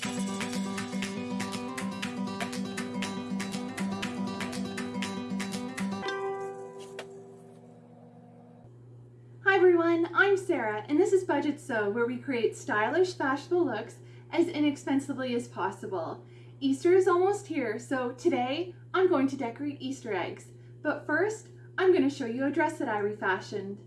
Hi everyone, I'm Sarah and this is Budget Sew where we create stylish, fashionable looks as inexpensively as possible. Easter is almost here, so today I'm going to decorate Easter eggs. But first, I'm going to show you a dress that I refashioned.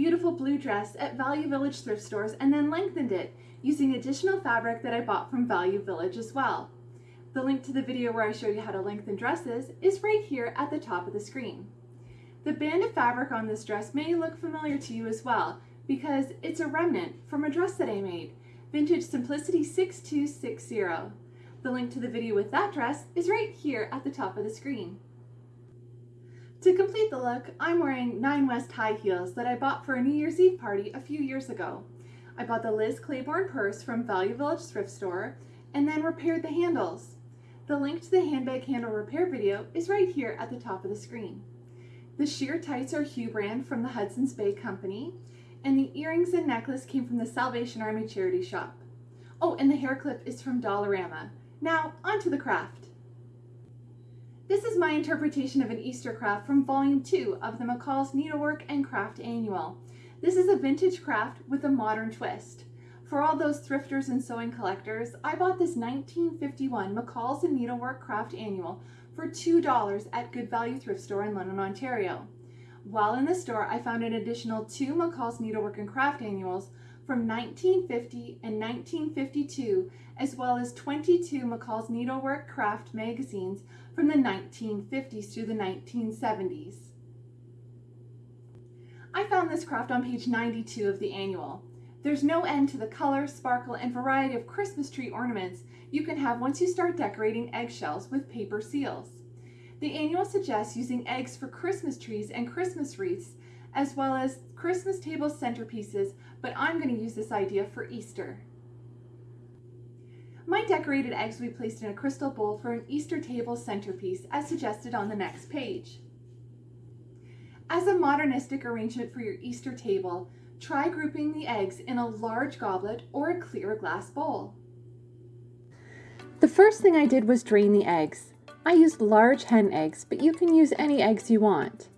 Beautiful blue dress at Value Village thrift stores and then lengthened it using additional fabric that I bought from Value Village as well. The link to the video where I show you how to lengthen dresses is right here at the top of the screen. The band of fabric on this dress may look familiar to you as well because it's a remnant from a dress that I made, Vintage Simplicity 6260. The link to the video with that dress is right here at the top of the screen. To complete the look, I'm wearing Nine West high heels that I bought for a New Year's Eve party a few years ago. I bought the Liz Claiborne purse from Value Village thrift store and then repaired the handles. The link to the handbag handle repair video is right here at the top of the screen. The sheer tights are Hue brand from the Hudson's Bay Company, and the earrings and necklace came from the Salvation Army charity shop. Oh, and the hair clip is from Dollarama. Now, onto the craft. This is my interpretation of an Easter craft from volume two of the McCall's Needlework and Craft Annual. This is a vintage craft with a modern twist. For all those thrifters and sewing collectors, I bought this 1951 McCall's and Needlework Craft Annual for $2 at Good Value Thrift Store in London, Ontario. While in the store, I found an additional two McCall's Needlework and Craft Annuals from 1950 and 1952, as well as 22 McCall's Needlework Craft magazines from the 1950s through the 1970s. I found this craft on page 92 of the annual. There's no end to the color, sparkle, and variety of Christmas tree ornaments you can have once you start decorating eggshells with paper seals. The annual suggests using eggs for Christmas trees and Christmas wreaths, as well as Christmas table centerpieces, but I'm going to use this idea for Easter. Decorated eggs be placed in a crystal bowl for an Easter table centerpiece as suggested on the next page. As a modernistic arrangement for your Easter table, try grouping the eggs in a large goblet or a clear glass bowl. The first thing I did was drain the eggs. I used large hen eggs, but you can use any eggs you want.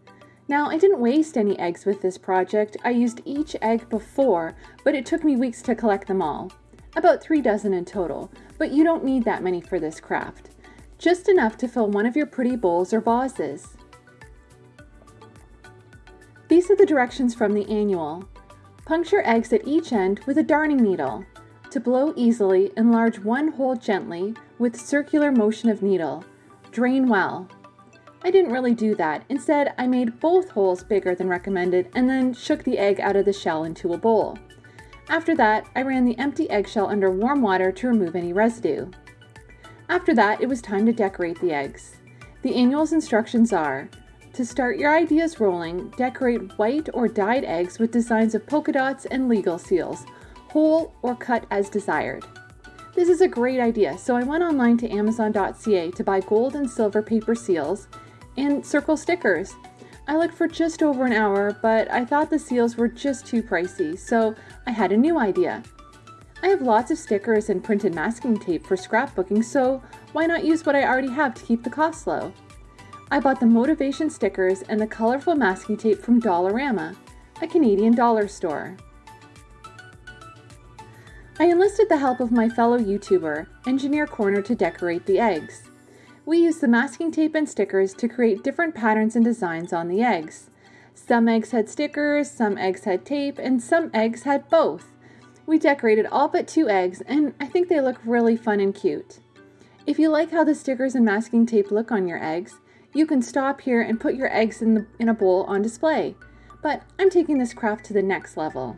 Now, I didn't waste any eggs with this project. I used each egg before, but it took me weeks to collect them all about three dozen in total, but you don't need that many for this craft. Just enough to fill one of your pretty bowls or vases. These are the directions from the annual. Puncture eggs at each end with a darning needle. To blow easily, enlarge one hole gently with circular motion of needle. Drain well. I didn't really do that. Instead, I made both holes bigger than recommended and then shook the egg out of the shell into a bowl. After that, I ran the empty eggshell under warm water to remove any residue. After that, it was time to decorate the eggs. The annual's instructions are, to start your ideas rolling, decorate white or dyed eggs with designs of polka dots and legal seals, whole or cut as desired. This is a great idea, so I went online to amazon.ca to buy gold and silver paper seals and circle stickers. I looked for just over an hour, but I thought the seals were just too pricey, so I had a new idea. I have lots of stickers and printed masking tape for scrapbooking, so why not use what I already have to keep the cost low? I bought the motivation stickers and the colorful masking tape from Dollarama, a Canadian dollar store. I enlisted the help of my fellow YouTuber, Engineer Corner, to decorate the eggs. We used the masking tape and stickers to create different patterns and designs on the eggs. Some eggs had stickers, some eggs had tape, and some eggs had both. We decorated all but two eggs, and I think they look really fun and cute. If you like how the stickers and masking tape look on your eggs, you can stop here and put your eggs in, the, in a bowl on display. But I'm taking this craft to the next level.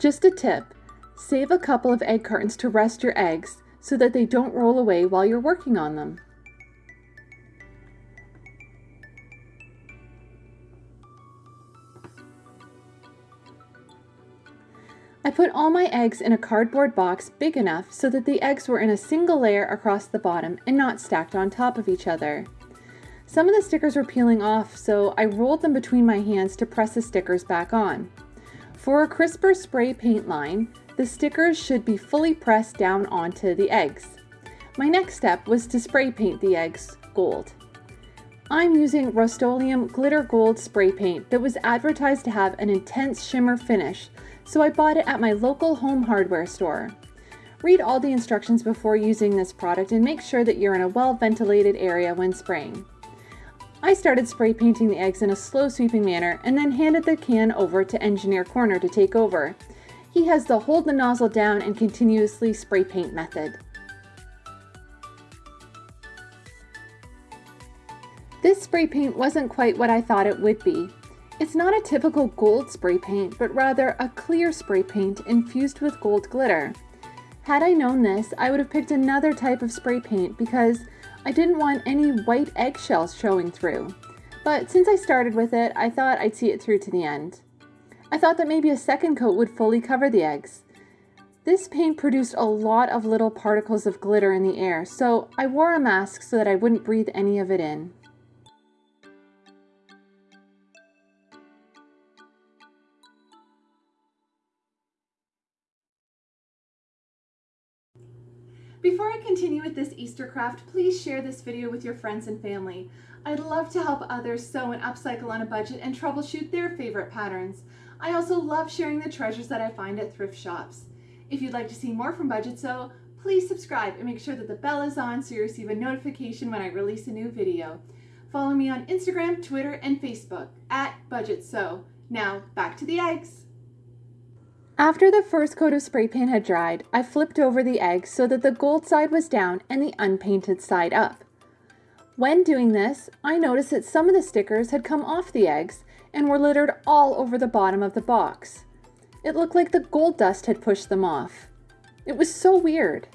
Just a tip, save a couple of egg cartons to rest your eggs so that they don't roll away while you're working on them. I put all my eggs in a cardboard box big enough so that the eggs were in a single layer across the bottom and not stacked on top of each other. Some of the stickers were peeling off, so I rolled them between my hands to press the stickers back on. For a crisper spray paint line, the stickers should be fully pressed down onto the eggs. My next step was to spray paint the eggs gold. I'm using Rust-Oleum Glitter Gold spray paint that was advertised to have an intense shimmer finish, so I bought it at my local home hardware store. Read all the instructions before using this product and make sure that you're in a well ventilated area when spraying. I started spray painting the eggs in a slow sweeping manner and then handed the can over to Engineer Corner to take over. He has the hold the nozzle down and continuously spray paint method. This spray paint wasn't quite what I thought it would be. It's not a typical gold spray paint, but rather a clear spray paint infused with gold glitter. Had I known this, I would have picked another type of spray paint because I didn't want any white eggshells showing through. But since I started with it, I thought I'd see it through to the end. I thought that maybe a second coat would fully cover the eggs. This paint produced a lot of little particles of glitter in the air, so I wore a mask so that I wouldn't breathe any of it in. Before I continue with this Easter craft, please share this video with your friends and family. I'd love to help others sew and upcycle on a budget and troubleshoot their favorite patterns. I also love sharing the treasures that I find at thrift shops. If you'd like to see more from Budget Sew, please subscribe and make sure that the bell is on so you receive a notification when I release a new video. Follow me on Instagram, Twitter, and Facebook at Budget Sew. Now, back to the eggs. After the first coat of spray paint had dried, I flipped over the eggs so that the gold side was down and the unpainted side up. When doing this, I noticed that some of the stickers had come off the eggs and were littered all over the bottom of the box. It looked like the gold dust had pushed them off. It was so weird.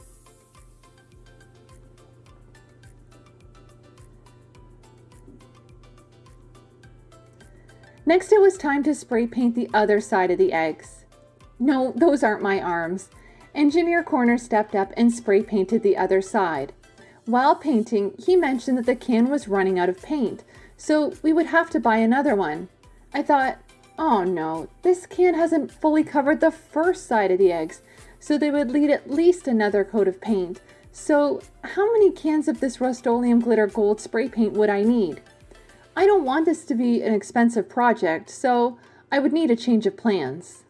Next it was time to spray paint the other side of the eggs. No, those aren't my arms. Engineer Corner stepped up and spray painted the other side. While painting, he mentioned that the can was running out of paint, so we would have to buy another one. I thought, oh no, this can hasn't fully covered the first side of the eggs, so they would need at least another coat of paint. So how many cans of this Rust-Oleum Glitter Gold spray paint would I need? I don't want this to be an expensive project, so I would need a change of plans.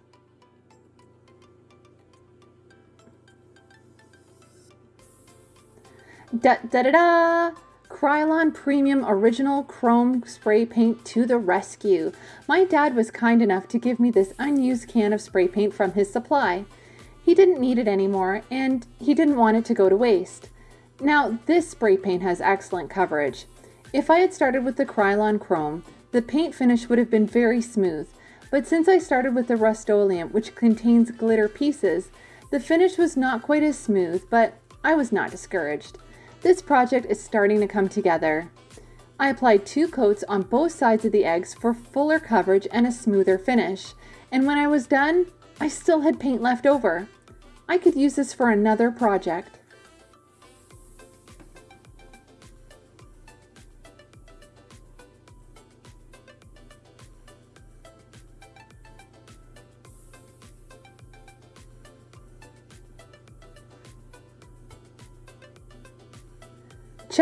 Da da da da! Krylon Premium Original Chrome Spray Paint to the rescue. My dad was kind enough to give me this unused can of spray paint from his supply. He didn't need it anymore, and he didn't want it to go to waste. Now, this spray paint has excellent coverage. If I had started with the Krylon Chrome, the paint finish would have been very smooth, but since I started with the Rust-Oleum, which contains glitter pieces, the finish was not quite as smooth, but I was not discouraged. This project is starting to come together. I applied two coats on both sides of the eggs for fuller coverage and a smoother finish. And when I was done, I still had paint left over. I could use this for another project.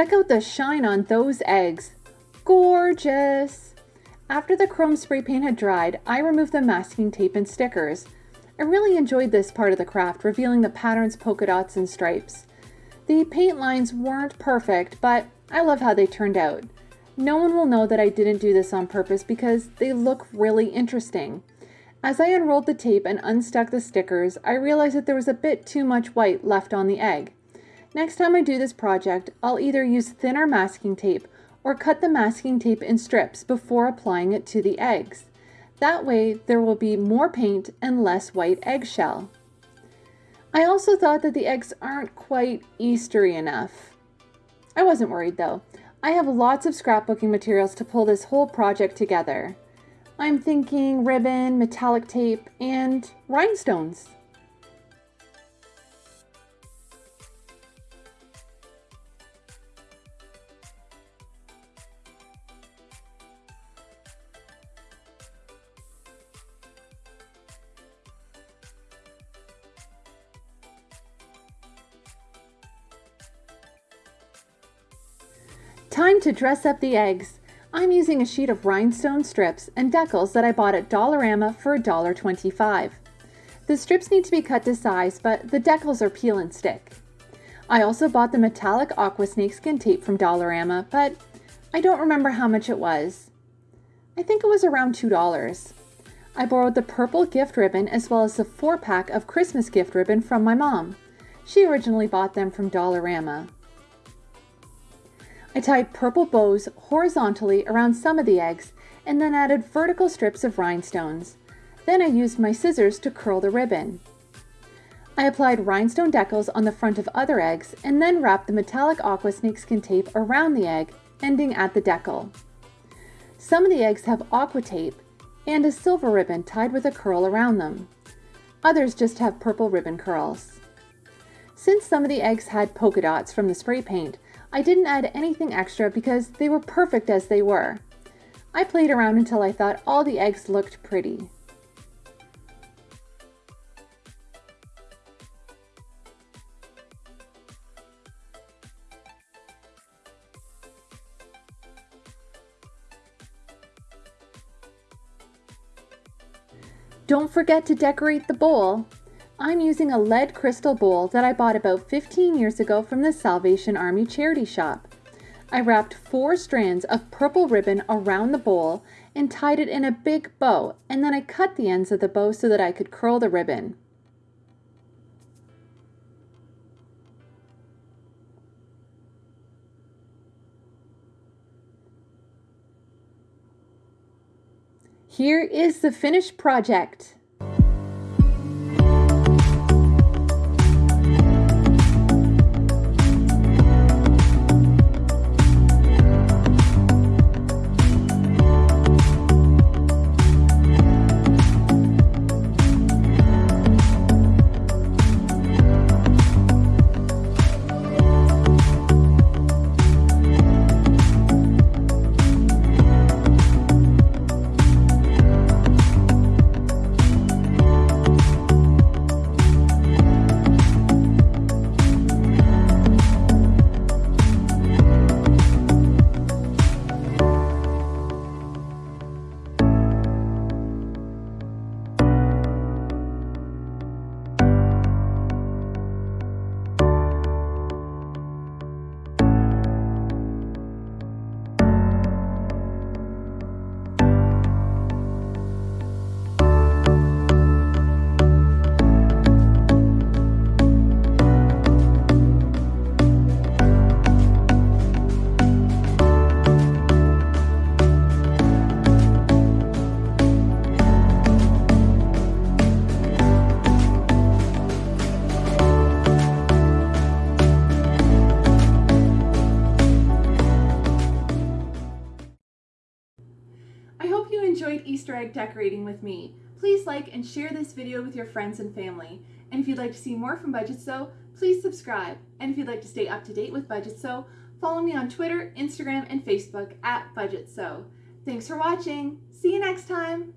Check out the shine on those eggs. Gorgeous! After the chrome spray paint had dried, I removed the masking tape and stickers. I really enjoyed this part of the craft, revealing the patterns, polka dots, and stripes. The paint lines weren't perfect, but I love how they turned out. No one will know that I didn't do this on purpose because they look really interesting. As I unrolled the tape and unstuck the stickers, I realized that there was a bit too much white left on the egg. Next time I do this project, I'll either use thinner masking tape or cut the masking tape in strips before applying it to the eggs. That way there will be more paint and less white eggshell. I also thought that the eggs aren't quite Eastery enough. I wasn't worried though. I have lots of scrapbooking materials to pull this whole project together. I'm thinking ribbon, metallic tape, and rhinestones. Time to dress up the eggs. I'm using a sheet of rhinestone strips and decals that I bought at Dollarama for $1.25. The strips need to be cut to size, but the decals are peel and stick. I also bought the metallic aqua snakeskin tape from Dollarama, but I don't remember how much it was. I think it was around $2. I borrowed the purple gift ribbon as well as the four pack of Christmas gift ribbon from my mom. She originally bought them from Dollarama. I tied purple bows horizontally around some of the eggs and then added vertical strips of rhinestones. Then I used my scissors to curl the ribbon. I applied rhinestone decals on the front of other eggs and then wrapped the metallic aqua snakeskin tape around the egg, ending at the decal. Some of the eggs have aqua tape and a silver ribbon tied with a curl around them. Others just have purple ribbon curls. Since some of the eggs had polka dots from the spray paint, I didn't add anything extra because they were perfect as they were. I played around until I thought all the eggs looked pretty. Don't forget to decorate the bowl. I'm using a lead crystal bowl that I bought about 15 years ago from the Salvation Army charity shop. I wrapped four strands of purple ribbon around the bowl and tied it in a big bow, and then I cut the ends of the bow so that I could curl the ribbon. Here is the finished project. Enjoyed Easter egg decorating with me. Please like and share this video with your friends and family. And if you'd like to see more from Budget Sew, please subscribe. And if you'd like to stay up to date with Budget Sew, follow me on Twitter, Instagram, and Facebook at Budget Sew. Thanks for watching. See you next time.